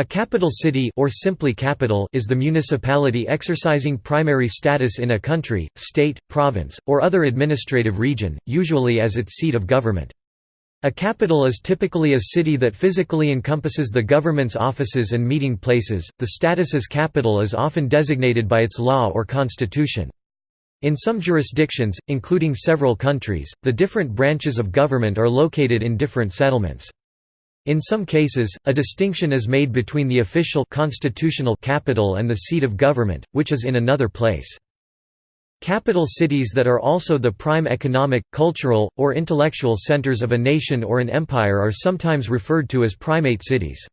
A capital city or simply capital is the municipality exercising primary status in a country, state, province, or other administrative region, usually as its seat of government. A capital is typically a city that physically encompasses the government's offices and meeting places. The status as capital is often designated by its law or constitution. In some jurisdictions, including several countries, the different branches of government are located in different settlements. In some cases, a distinction is made between the official constitutional capital and the seat of government, which is in another place. Capital cities that are also the prime economic, cultural, or intellectual centers of a nation or an empire are sometimes referred to as primate cities.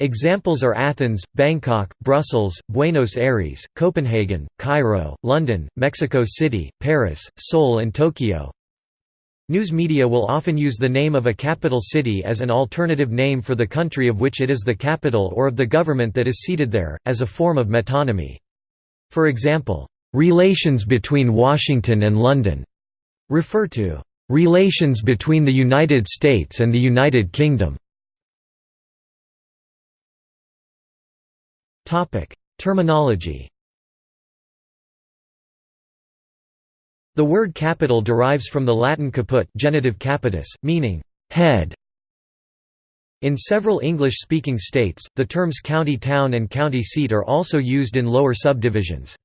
Examples are Athens, Bangkok, Brussels, Buenos Aires, Copenhagen, Cairo, London, Mexico City, Paris, Seoul and Tokyo. News media will often use the name of a capital city as an alternative name for the country of which it is the capital or of the government that is seated there, as a form of metonymy. For example, "'Relations between Washington and London' refer to "'relations between the United States and the United Kingdom' Terminology The word capital derives from the Latin caput genitive capitis, meaning head. In several English-speaking states, the terms county town and county seat are also used in lower subdivisions.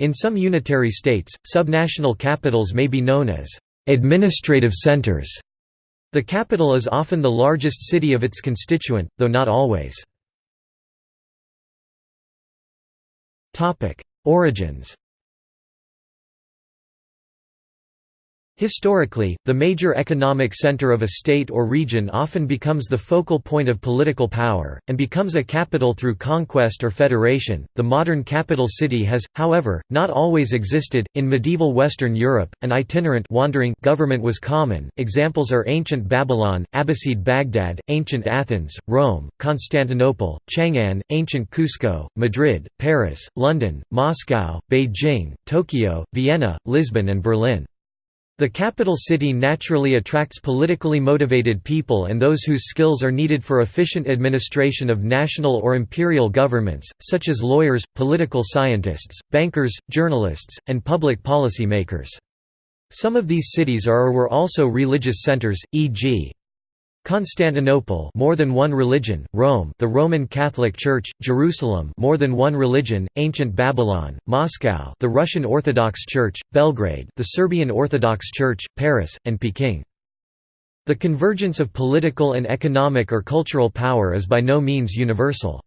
In some unitary states, subnational capitals may be known as administrative centers. The capital is often the largest city of its constituent, though not always. Origins Historically, the major economic center of a state or region often becomes the focal point of political power, and becomes a capital through conquest or federation. The modern capital city has, however, not always existed. In medieval Western Europe, an itinerant wandering government was common. Examples are ancient Babylon, Abbasid Baghdad, ancient Athens, Rome, Constantinople, Chang'an, ancient Cusco, Madrid, Paris, London, Moscow, Beijing, Tokyo, Vienna, Lisbon, and Berlin. The capital city naturally attracts politically motivated people and those whose skills are needed for efficient administration of national or imperial governments, such as lawyers, political scientists, bankers, journalists, and public policy makers. Some of these cities are or were also religious centers, e.g. Constantinople more than one religion, Rome the Roman Catholic Church, Jerusalem more than one religion, ancient Babylon, Moscow the Russian Orthodox Church, Belgrade the Serbian Orthodox Church, Paris, and Peking. The convergence of political and economic or cultural power is by no means universal.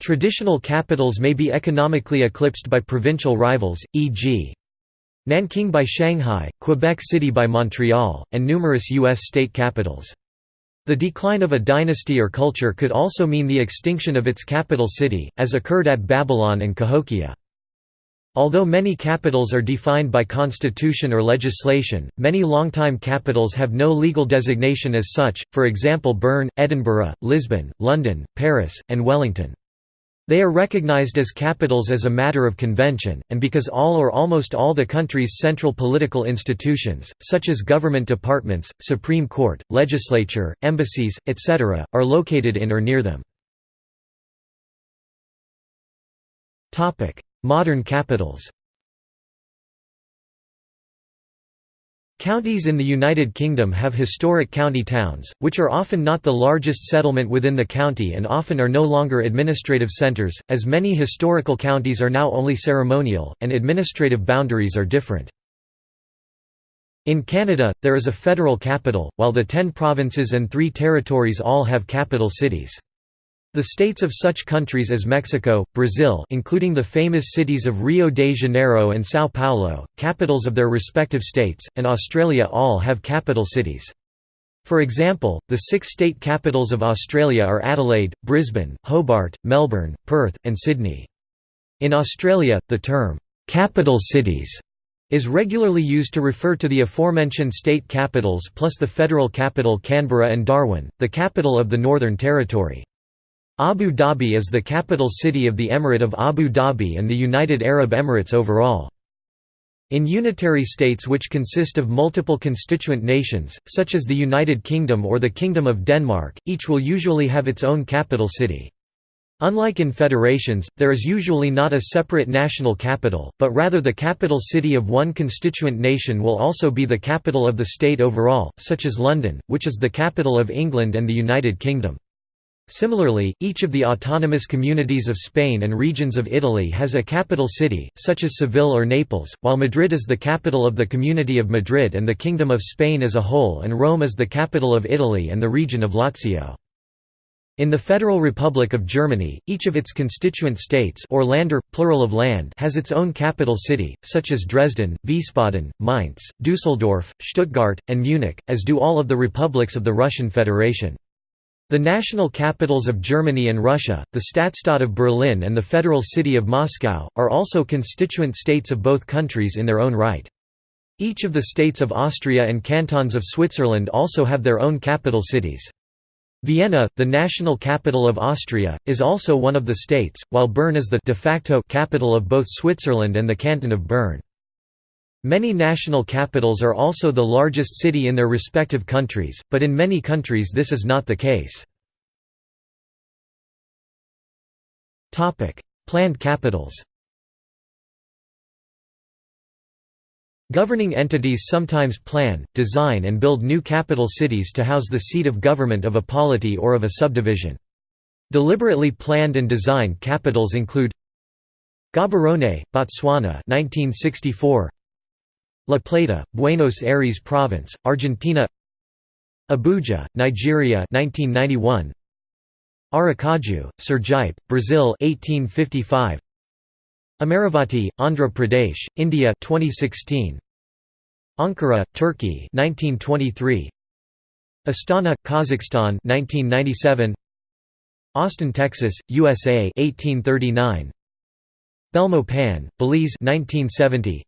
Traditional capitals may be economically eclipsed by provincial rivals, e.g. Nanking by Shanghai, Quebec City by Montreal, and numerous U.S. state capitals. The decline of a dynasty or culture could also mean the extinction of its capital city, as occurred at Babylon and Cahokia. Although many capitals are defined by constitution or legislation, many longtime capitals have no legal designation as such, for example Bern, Edinburgh, Lisbon, London, Paris, and Wellington. They are recognized as capitals as a matter of convention, and because all or almost all the country's central political institutions, such as government departments, Supreme Court, legislature, embassies, etc., are located in or near them. Modern capitals Counties in the United Kingdom have historic county towns, which are often not the largest settlement within the county and often are no longer administrative centres, as many historical counties are now only ceremonial, and administrative boundaries are different. In Canada, there is a federal capital, while the ten provinces and three territories all have capital cities. The states of such countries as Mexico, Brazil including the famous cities of Rio de Janeiro and São Paulo, capitals of their respective states, and Australia all have capital cities. For example, the six state capitals of Australia are Adelaide, Brisbane, Hobart, Melbourne, Perth, and Sydney. In Australia, the term, "'capital cities' is regularly used to refer to the aforementioned state capitals plus the federal capital Canberra and Darwin, the capital of the Northern Territory. Abu Dhabi is the capital city of the Emirate of Abu Dhabi and the United Arab Emirates overall. In unitary states which consist of multiple constituent nations, such as the United Kingdom or the Kingdom of Denmark, each will usually have its own capital city. Unlike in federations, there is usually not a separate national capital, but rather the capital city of one constituent nation will also be the capital of the state overall, such as London, which is the capital of England and the United Kingdom. Similarly, each of the autonomous communities of Spain and regions of Italy has a capital city, such as Seville or Naples, while Madrid is the capital of the Community of Madrid and the Kingdom of Spain as a whole and Rome is the capital of Italy and the region of Lazio. In the Federal Republic of Germany, each of its constituent states or Länder, plural of land has its own capital city, such as Dresden, Wiesbaden, Mainz, Düsseldorf, Stuttgart, and Munich, as do all of the republics of the Russian Federation. The national capitals of Germany and Russia, the Stadtstaat of Berlin and the federal city of Moscow, are also constituent states of both countries in their own right. Each of the states of Austria and cantons of Switzerland also have their own capital cities. Vienna, the national capital of Austria, is also one of the states, while Bern is the de facto capital of both Switzerland and the canton of Bern. Many national capitals are also the largest city in their respective countries, but in many countries this is not the case. Planned capitals Governing entities sometimes plan, design and build new capital cities to house the seat of government of a polity or of a subdivision. Deliberately planned and designed capitals include Gaborone, Botswana 1964 La Plata, Buenos Aires Province, Argentina Abuja, Nigeria 1991 Aracaju, Sergipe, Brazil 1855 Amaravati, Andhra Pradesh, India 2016. Ankara, Turkey 1923. Astana, Kazakhstan 1997. Austin, Texas, USA 1839. Belmopan, Belize 1970.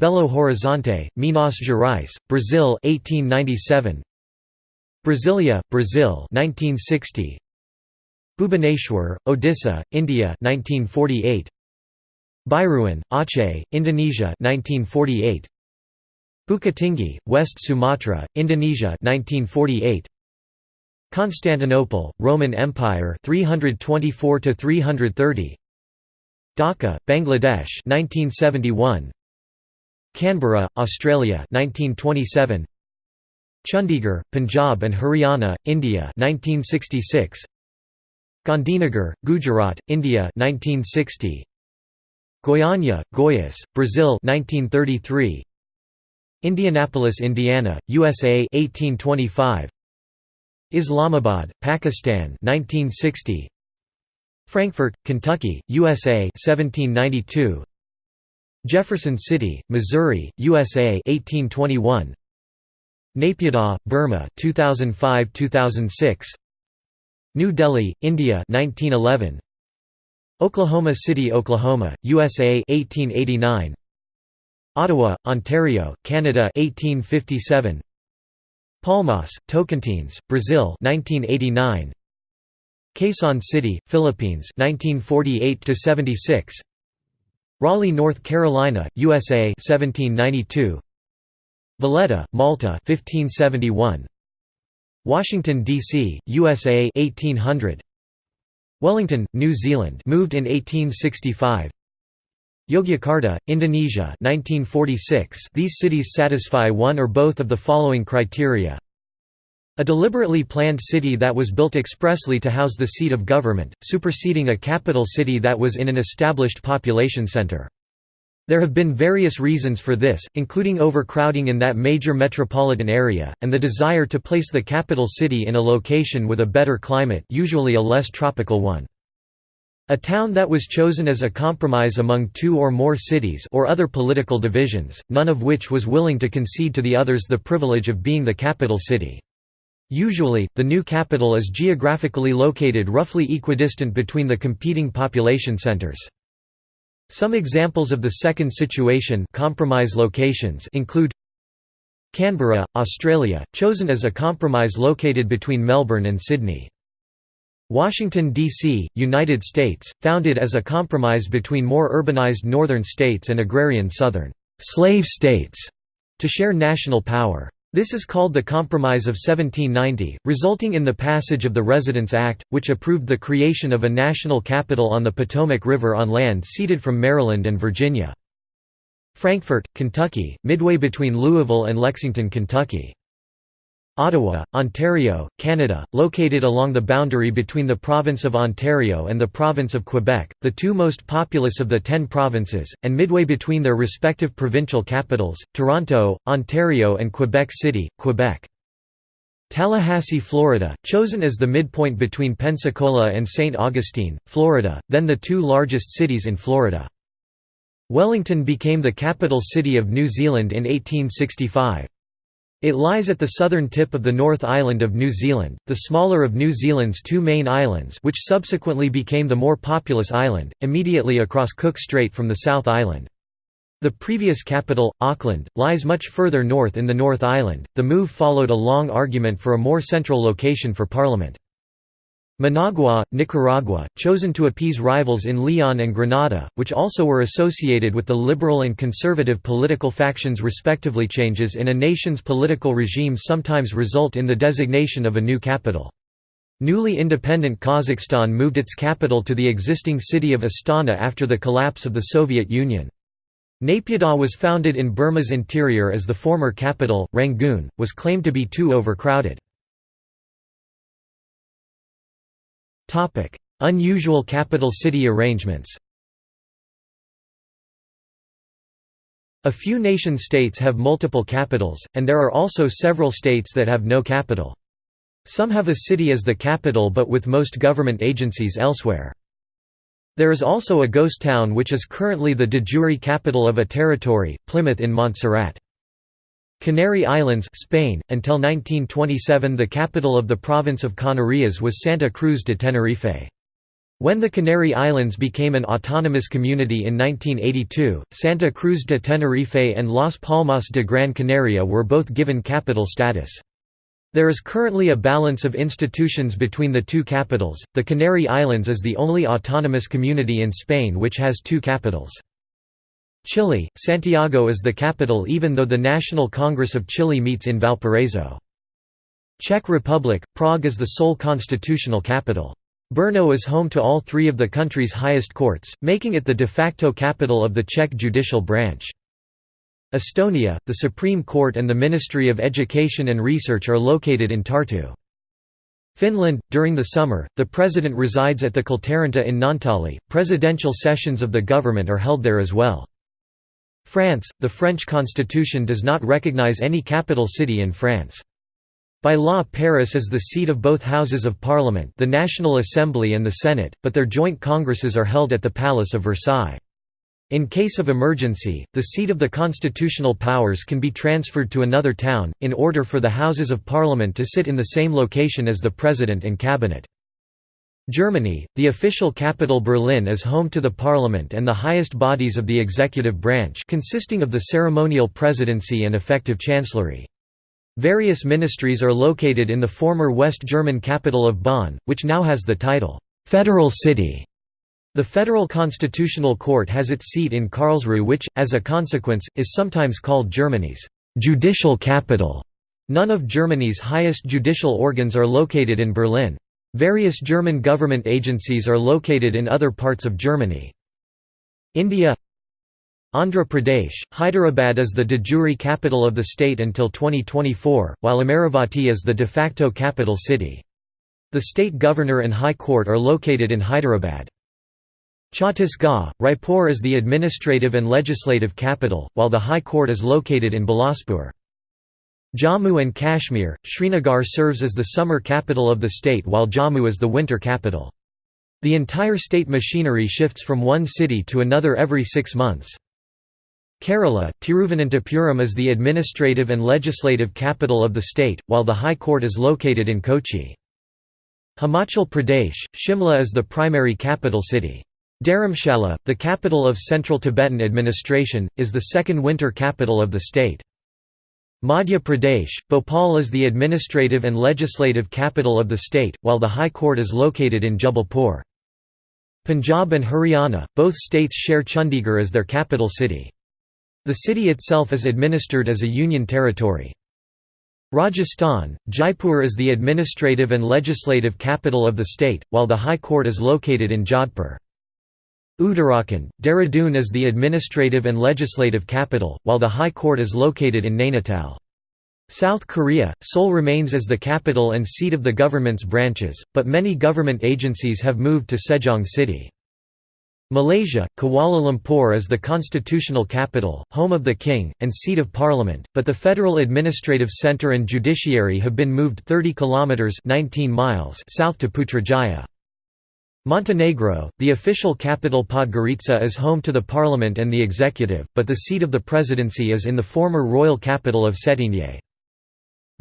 Belo Horizonte, Minas Gerais, Brazil 1897. Brasilia, Brazil 1960. Bhubaneswar, Odisha, India 1948. Bireuën, Aceh, Indonesia 1948. Bukittinggi, West Sumatra, Indonesia 1948. Constantinople, Roman Empire 324 to 330. Dhaka, Bangladesh 1971. Canberra, Australia 1927. Chandigarh, Punjab and Haryana, India 1966. Gandhinagar, Gujarat, India 1960. Goiânia, Goiás, Brazil 1933. Indianapolis, Indiana, USA 1825. Islamabad, Pakistan 1960. Frankfort, Kentucky, USA 1792. Jefferson City, Missouri, USA 1821. Naypyidaw, Burma 2005-2006. New Delhi, India 1911. Oklahoma City, Oklahoma, USA 1889. Ottawa, Ontario, Canada 1857. Palmas, Tocantins, Brazil 1989. Quezon City, Philippines 1948 76. Raleigh, North Carolina, USA 1792. Valletta, Malta 1571. Washington D.C., USA 1800. Wellington, New Zealand moved in 1865 Yogyakarta, Indonesia 1946 These cities satisfy one or both of the following criteria a deliberately planned city that was built expressly to house the seat of government, superseding a capital city that was in an established population center. There have been various reasons for this, including overcrowding in that major metropolitan area, and the desire to place the capital city in a location with a better climate usually a less tropical one. A town that was chosen as a compromise among two or more cities or other political divisions, none of which was willing to concede to the others the privilege of being the capital city. Usually, the new capital is geographically located roughly equidistant between the competing population centers. Some examples of the second situation compromise locations include Canberra, Australia, chosen as a compromise located between Melbourne and Sydney. Washington, D.C., United States, founded as a compromise between more urbanized northern states and agrarian southern slave states to share national power. This is called the Compromise of 1790, resulting in the passage of the Residence Act, which approved the creation of a national capital on the Potomac River on land ceded from Maryland and Virginia. Frankfort, Kentucky, midway between Louisville and Lexington, Kentucky. Ottawa, Ontario, Canada, located along the boundary between the Province of Ontario and the Province of Quebec, the two most populous of the ten provinces, and midway between their respective provincial capitals, Toronto, Ontario and Quebec City, Quebec. Tallahassee, Florida, chosen as the midpoint between Pensacola and St. Augustine, Florida, then the two largest cities in Florida. Wellington became the capital city of New Zealand in 1865. It lies at the southern tip of the North Island of New Zealand, the smaller of New Zealand's two main islands which subsequently became the more populous island, immediately across Cook Strait from the South Island. The previous capital, Auckland, lies much further north in the North Island. The move followed a long argument for a more central location for Parliament. Managua, Nicaragua, chosen to appease rivals in Leon and Granada, which also were associated with the liberal and conservative political factions respectively. Changes in a nation's political regime sometimes result in the designation of a new capital. Newly independent Kazakhstan moved its capital to the existing city of Astana after the collapse of the Soviet Union. Naypyidaw was founded in Burma's interior as the former capital, Rangoon, was claimed to be too overcrowded. Unusual capital city arrangements A few nation-states have multiple capitals, and there are also several states that have no capital. Some have a city as the capital but with most government agencies elsewhere. There is also a ghost town which is currently the de jure capital of a territory, Plymouth in Montserrat. Canary Islands Spain, until 1927 the capital of the province of Canarias was Santa Cruz de Tenerife. When the Canary Islands became an autonomous community in 1982, Santa Cruz de Tenerife and Las Palmas de Gran Canaria were both given capital status. There is currently a balance of institutions between the two capitals. The Canary Islands is the only autonomous community in Spain which has two capitals. Chile, Santiago is the capital even though the National Congress of Chile meets in Valparaiso. Czech Republic, Prague is the sole constitutional capital. Brno is home to all three of the country's highest courts, making it the de facto capital of the Czech judicial branch. Estonia, the Supreme Court and the Ministry of Education and Research are located in Tartu. Finland, during the summer, the president resides at the Kultaranta in Naantali. Presidential sessions of the government are held there as well. France, the French constitution does not recognize any capital city in France. By law Paris is the seat of both houses of parliament the National Assembly and the Senate, but their joint congresses are held at the Palace of Versailles. In case of emergency, the seat of the constitutional powers can be transferred to another town, in order for the Houses of Parliament to sit in the same location as the President and Cabinet. Germany, the official capital Berlin is home to the parliament and the highest bodies of the executive branch consisting of the ceremonial presidency and effective chancellery. Various ministries are located in the former West German capital of Bonn, which now has the title, "'Federal City'". The Federal Constitutional Court has its seat in Karlsruhe which, as a consequence, is sometimes called Germany's "'judicial capital'". None of Germany's highest judicial organs are located in Berlin. Various German government agencies are located in other parts of Germany. India Andhra Pradesh, Hyderabad is the de jure capital of the state until 2024, while Amaravati is the de facto capital city. The state governor and high court are located in Hyderabad. Chhattisgarh, Raipur is the administrative and legislative capital, while the high court is located in Bilaspur. Jammu and Kashmir, Srinagar serves as the summer capital of the state while Jammu is the winter capital. The entire state machinery shifts from one city to another every six months. Kerala, Tiruvananthapuram is the administrative and legislative capital of the state, while the High Court is located in Kochi. Himachal Pradesh, Shimla is the primary capital city. Dharamshala, the capital of Central Tibetan administration, is the second winter capital of the state. Madhya Pradesh, Bhopal is the administrative and legislative capital of the state, while the High Court is located in Jabalpur. Punjab and Haryana, both states share Chandigarh as their capital city. The city itself is administered as a union territory. Rajasthan, Jaipur is the administrative and legislative capital of the state, while the High Court is located in Jodhpur. Uttarakhand, Dehradun is the administrative and legislative capital, while the High Court is located in Nainital. South Korea, Seoul remains as the capital and seat of the government's branches, but many government agencies have moved to Sejong City. Malaysia, Kuala Lumpur is the constitutional capital, home of the king, and seat of parliament, but the federal administrative centre and judiciary have been moved 30 kilometres 19 miles south to Putrajaya. Montenegro, the official capital Podgorica is home to the parliament and the executive, but the seat of the presidency is in the former royal capital of Cetinje.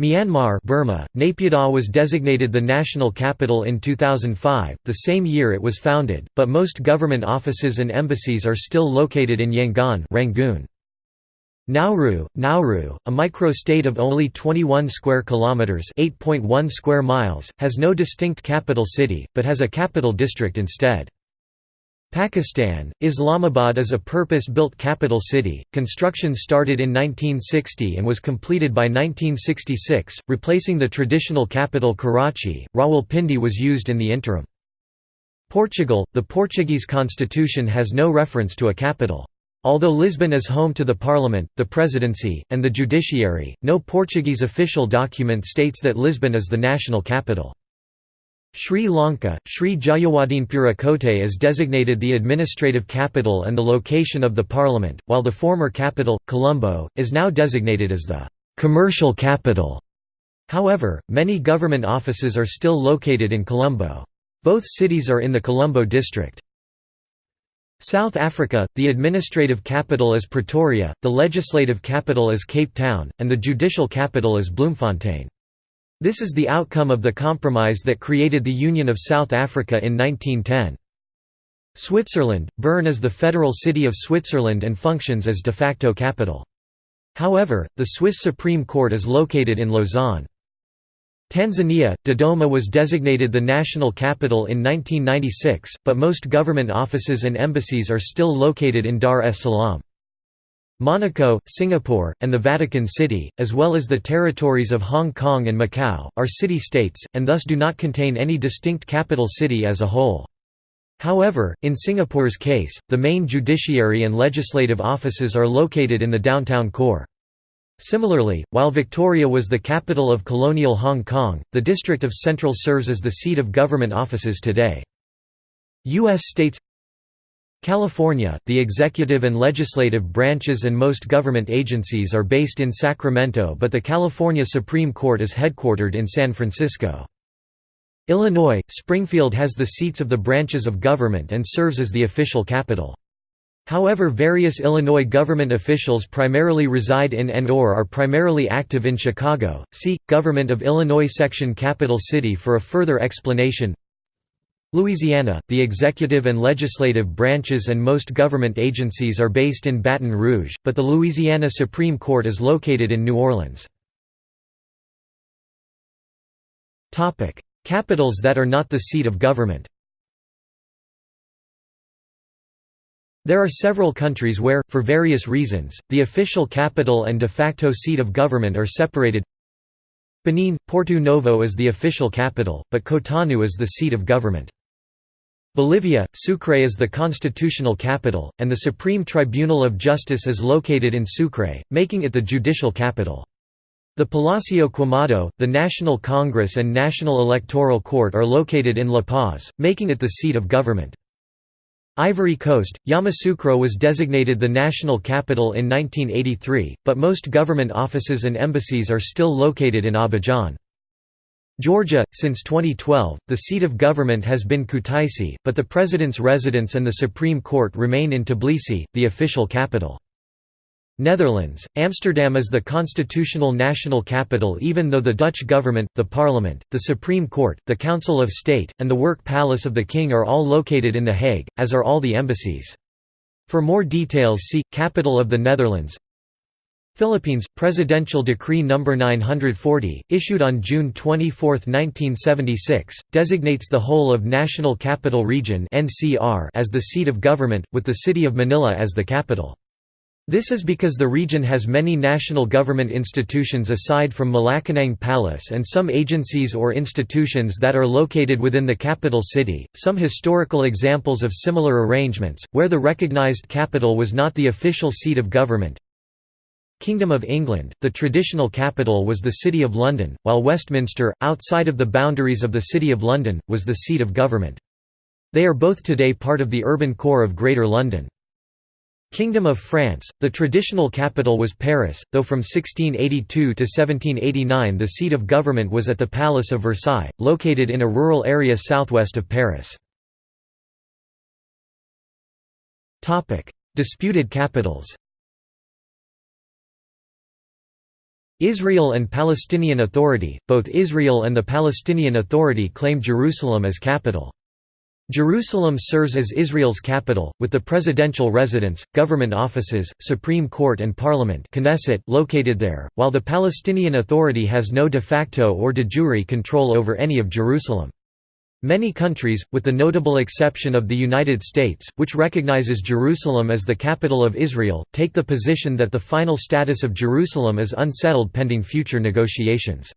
Myanmar Burma, Naypyidaw was designated the national capital in 2005, the same year it was founded, but most government offices and embassies are still located in Yangon Rangoon. Nauru, Nauru, a micro-state of only 21 square kilometers, 8.1 square miles, has no distinct capital city, but has a capital district instead. Pakistan, Islamabad is a purpose-built capital city. Construction started in 1960 and was completed by 1966, replacing the traditional capital Karachi. Rawalpindi was used in the interim. Portugal, the Portuguese constitution has no reference to a capital. Although Lisbon is home to the parliament, the presidency, and the judiciary, no Portuguese official document states that Lisbon is the national capital. Sri Lanka, Sri Jayawardenepura Kotte is designated the administrative capital and the location of the parliament, while the former capital, Colombo, is now designated as the «commercial capital». However, many government offices are still located in Colombo. Both cities are in the Colombo district. South Africa, the administrative capital is Pretoria, the legislative capital is Cape Town, and the judicial capital is Bloemfontein. This is the outcome of the compromise that created the Union of South Africa in 1910. Switzerland, Bern is the federal city of Switzerland and functions as de facto capital. However, the Swiss Supreme Court is located in Lausanne. Tanzania, Dodoma was designated the national capital in 1996, but most government offices and embassies are still located in Dar es Salaam. Monaco, Singapore, and the Vatican City, as well as the territories of Hong Kong and Macau, are city-states, and thus do not contain any distinct capital city as a whole. However, in Singapore's case, the main judiciary and legislative offices are located in the downtown core. Similarly, while Victoria was the capital of colonial Hong Kong, the District of Central serves as the seat of government offices today. U.S. states California, the executive and legislative branches and most government agencies are based in Sacramento but the California Supreme Court is headquartered in San Francisco. Illinois, Springfield has the seats of the branches of government and serves as the official capital. However various Illinois government officials primarily reside in and or are primarily active in Chicago. See, Government of Illinois section Capital City for a further explanation Louisiana, the executive and legislative branches and most government agencies are based in Baton Rouge, but the Louisiana Supreme Court is located in New Orleans. Capitals that are not the seat of government There are several countries where, for various reasons, the official capital and de facto seat of government are separated. Benin, Porto Novo is the official capital, but Cotonou is the seat of government. Bolivia, Sucre is the constitutional capital, and the Supreme Tribunal of Justice is located in Sucre, making it the judicial capital. The Palacio Quemado, the National Congress and National Electoral Court are located in La Paz, making it the seat of government. Ivory Coast, Yamoussoukro was designated the national capital in 1983, but most government offices and embassies are still located in Abidjan. Georgia, since 2012, the seat of government has been Kutaisi, but the president's residence and the Supreme Court remain in Tbilisi, the official capital. Netherlands, Amsterdam is the constitutional national capital even though the Dutch government, the parliament, the Supreme Court, the Council of State, and the Work Palace of the King are all located in The Hague, as are all the embassies. For more details see, Capital of the Netherlands Philippines, Presidential Decree No. 940, issued on June 24, 1976, designates the whole of National Capital Region as the seat of government, with the city of Manila as the capital. This is because the region has many national government institutions aside from Malacanang Palace and some agencies or institutions that are located within the capital city. Some historical examples of similar arrangements, where the recognized capital was not the official seat of government. Kingdom of England, the traditional capital was the City of London, while Westminster, outside of the boundaries of the City of London, was the seat of government. They are both today part of the urban core of Greater London. Kingdom of France, the traditional capital was Paris, though from 1682 to 1789 the seat of government was at the Palace of Versailles, located in a rural area southwest of Paris. Disputed capitals Israel and Palestinian Authority, both Israel and the Palestinian Authority claim Jerusalem as capital. Jerusalem serves as Israel's capital, with the presidential residence, government offices, Supreme Court and Parliament Knesset located there, while the Palestinian Authority has no de facto or de jure control over any of Jerusalem. Many countries, with the notable exception of the United States, which recognizes Jerusalem as the capital of Israel, take the position that the final status of Jerusalem is unsettled pending future negotiations.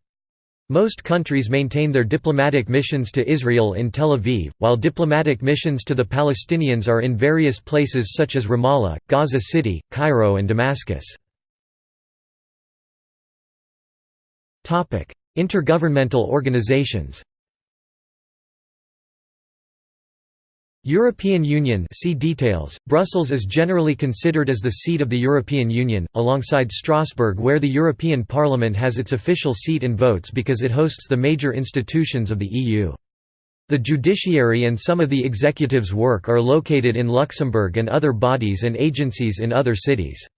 Most countries maintain their diplomatic missions to Israel in Tel Aviv, while diplomatic missions to the Palestinians are in various places such as Ramallah, Gaza City, Cairo and Damascus. Intergovernmental organizations European Union see details. Brussels is generally considered as the seat of the European Union, alongside Strasbourg where the European Parliament has its official seat and votes because it hosts the major institutions of the EU. The judiciary and some of the executive's work are located in Luxembourg and other bodies and agencies in other cities.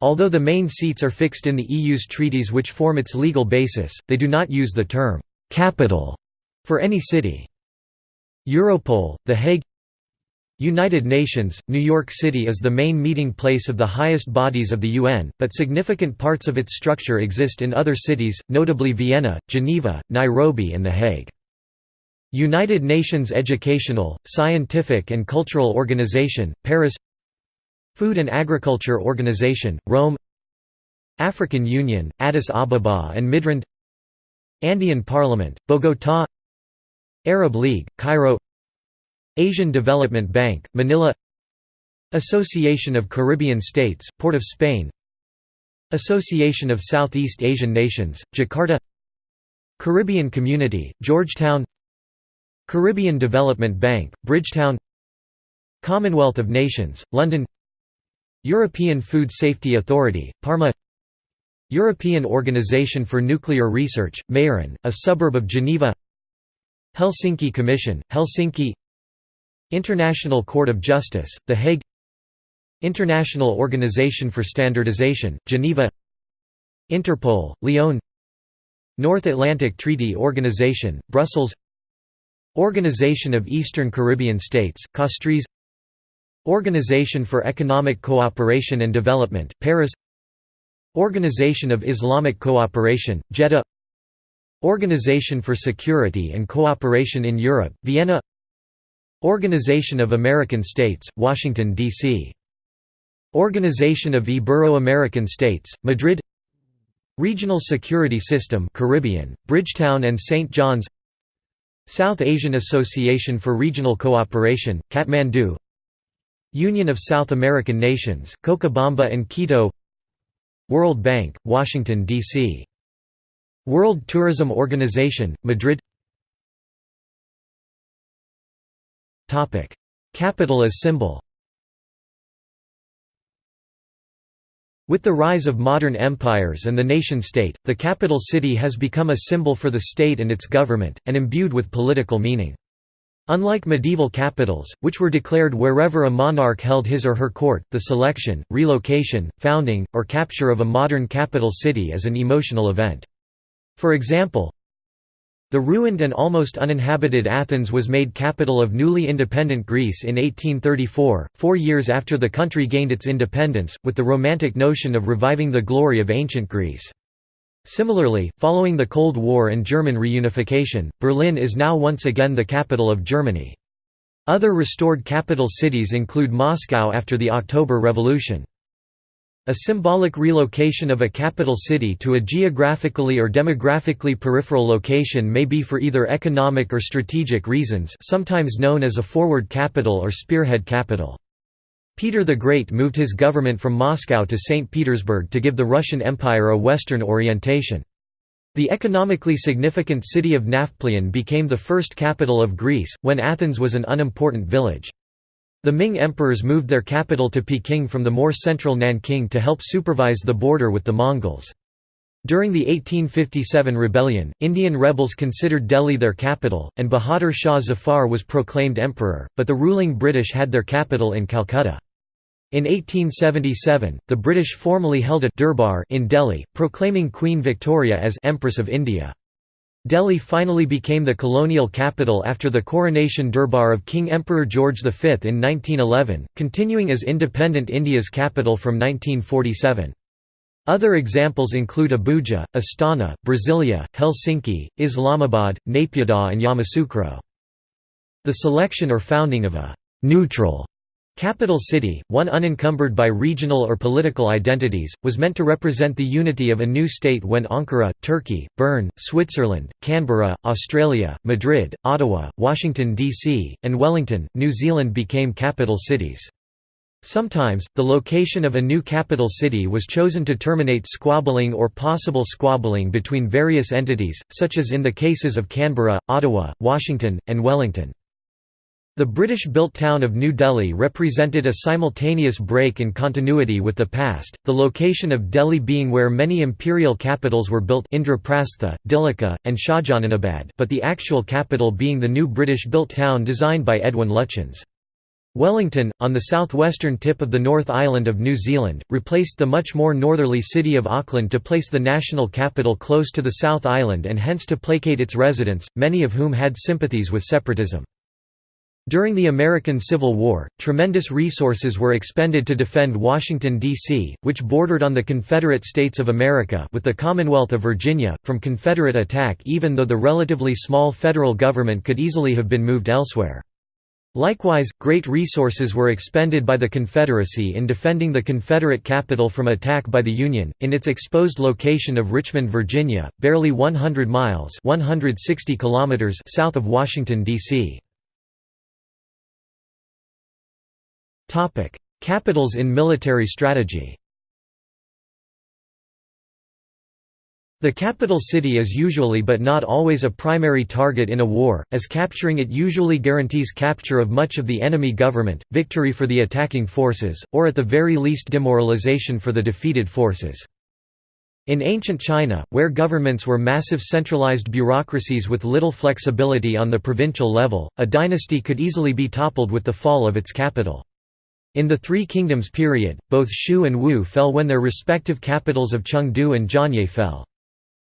Although the main seats are fixed in the EU's treaties which form its legal basis, they do not use the term «capital» for any city. Europol, The Hague United Nations, New York City is the main meeting place of the highest bodies of the UN, but significant parts of its structure exist in other cities, notably Vienna, Geneva, Nairobi and The Hague. United Nations Educational, Scientific and Cultural Organization, Paris. Food and Agriculture Organization, Rome. African Union, Addis Ababa and Midrand. Andean Parliament, Bogotá Arab League, Cairo Asian Development Bank, Manila. Association of Caribbean States, Port of Spain. Association of Southeast Asian Nations, Jakarta. Caribbean Community, Georgetown. Caribbean Development Bank, Bridgetown. Commonwealth of Nations, London. European Food Safety Authority, Parma. European Organization for Nuclear Research, Meyrin, a suburb of Geneva. Helsinki Commission, Helsinki International Court of Justice, The Hague International Organization for Standardization, Geneva Interpol, Lyon North Atlantic Treaty Organization, Brussels Organization of Eastern Caribbean States, Castries Organization for Economic Cooperation and Development, Paris Organization of Islamic Cooperation, Jeddah Organization for Security and Cooperation in Europe, Vienna Organization of American States, Washington, D.C. Organization of Ibero-American States, Madrid Regional Security System Caribbean, Bridgetown and St. John's South Asian Association for Regional Cooperation, Kathmandu Union of South American Nations, Cochabamba and Quito World Bank, Washington, D.C. World Tourism Organization, Madrid Capital as symbol With the rise of modern empires and the nation-state, the capital city has become a symbol for the state and its government, and imbued with political meaning. Unlike medieval capitals, which were declared wherever a monarch held his or her court, the selection, relocation, founding, or capture of a modern capital city is an emotional event. For example, the ruined and almost uninhabited Athens was made capital of newly independent Greece in 1834, four years after the country gained its independence, with the romantic notion of reviving the glory of ancient Greece. Similarly, following the Cold War and German reunification, Berlin is now once again the capital of Germany. Other restored capital cities include Moscow after the October Revolution. A symbolic relocation of a capital city to a geographically or demographically peripheral location may be for either economic or strategic reasons sometimes known as a forward capital or spearhead capital. Peter the Great moved his government from Moscow to St. Petersburg to give the Russian Empire a Western orientation. The economically significant city of Nafplion became the first capital of Greece, when Athens was an unimportant village. The Ming emperors moved their capital to Peking from the more central Nanking to help supervise the border with the Mongols. During the 1857 rebellion, Indian rebels considered Delhi their capital, and Bahadur Shah Zafar was proclaimed emperor, but the ruling British had their capital in Calcutta. In 1877, the British formally held a Durbar in Delhi, proclaiming Queen Victoria as Empress of India. Delhi finally became the colonial capital after the coronation Durbar of King Emperor George V in 1911, continuing as independent India's capital from 1947. Other examples include Abuja, Astana, Brasilia, Helsinki, Islamabad, Naypyidaw and Yamoussoukro. The selection or founding of a «neutral» Capital city, one unencumbered by regional or political identities, was meant to represent the unity of a new state when Ankara, Turkey, Bern, Switzerland, Canberra, Australia, Madrid, Ottawa, Washington, D.C., and Wellington, New Zealand became capital cities. Sometimes, the location of a new capital city was chosen to terminate squabbling or possible squabbling between various entities, such as in the cases of Canberra, Ottawa, Washington, and Wellington. The British-built town of New Delhi represented a simultaneous break in continuity with the past, the location of Delhi being where many imperial capitals were built Indraprastha, Dhillika, and Shahjahanabad but the actual capital being the new British-built town designed by Edwin Lutyens. Wellington, on the southwestern tip of the North Island of New Zealand, replaced the much more northerly city of Auckland to place the national capital close to the South Island and hence to placate its residents, many of whom had sympathies with separatism. During the American Civil War, tremendous resources were expended to defend Washington, D.C., which bordered on the Confederate States of America with the Commonwealth of Virginia, from Confederate attack even though the relatively small federal government could easily have been moved elsewhere. Likewise, great resources were expended by the Confederacy in defending the Confederate capital from attack by the Union, in its exposed location of Richmond, Virginia, barely 100 miles 160 kilometers south of Washington, D.C. Capitals in military strategy. The capital city is usually but not always a primary target in a war, as capturing it usually guarantees capture of much of the enemy government, victory for the attacking forces, or at the very least demoralization for the defeated forces. In ancient China, where governments were massive centralized bureaucracies with little flexibility on the provincial level, a dynasty could easily be toppled with the fall of its capital. In the Three Kingdoms period, both Shu and Wu fell when their respective capitals of Chengdu and Jianye fell.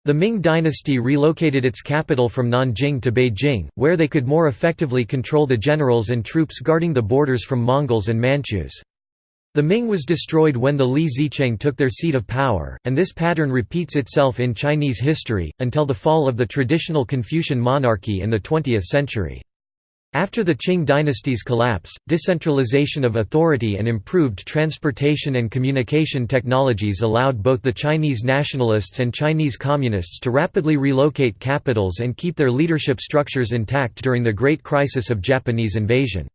The Ming dynasty relocated its capital from Nanjing to Beijing, where they could more effectively control the generals and troops guarding the borders from Mongols and Manchus. The Ming was destroyed when the Li Zicheng took their seat of power, and this pattern repeats itself in Chinese history, until the fall of the traditional Confucian monarchy in the 20th century. After the Qing dynasty's collapse, decentralization of authority and improved transportation and communication technologies allowed both the Chinese nationalists and Chinese communists to rapidly relocate capitals and keep their leadership structures intact during the Great Crisis of Japanese invasion.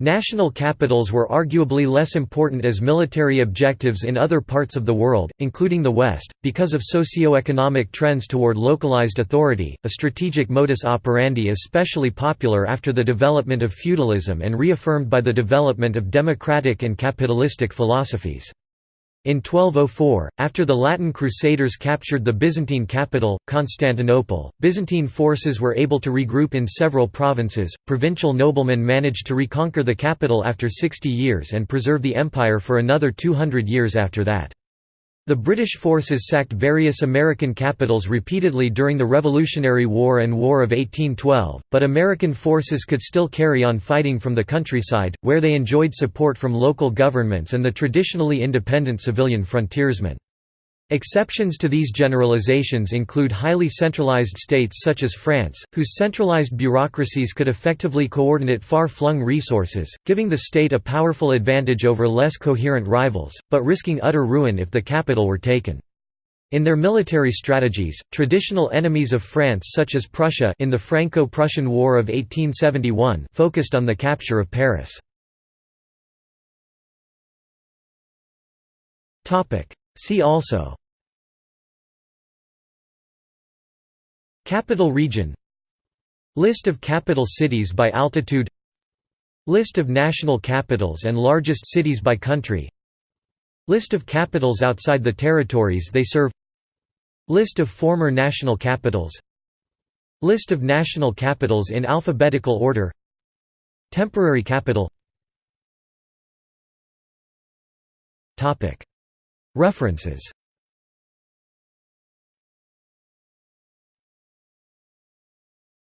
National capitals were arguably less important as military objectives in other parts of the world, including the West, because of socio-economic trends toward localized authority, a strategic modus operandi especially popular after the development of feudalism and reaffirmed by the development of democratic and capitalistic philosophies. In 1204, after the Latin Crusaders captured the Byzantine capital, Constantinople, Byzantine forces were able to regroup in several provinces. Provincial noblemen managed to reconquer the capital after 60 years and preserve the empire for another 200 years after that. The British forces sacked various American capitals repeatedly during the Revolutionary War and War of 1812, but American forces could still carry on fighting from the countryside, where they enjoyed support from local governments and the traditionally independent civilian frontiersmen. Exceptions to these generalizations include highly centralized states such as France, whose centralized bureaucracies could effectively coordinate far-flung resources, giving the state a powerful advantage over less coherent rivals, but risking utter ruin if the capital were taken. In their military strategies, traditional enemies of France such as Prussia in the Franco-Prussian War of 1871 focused on the capture of Paris. See also Capital region. List of capital cities by altitude. List of national capitals and largest cities by country. List of capitals outside the territories they serve. List of former national capitals. List of national capitals in alphabetical order. Temporary capital. References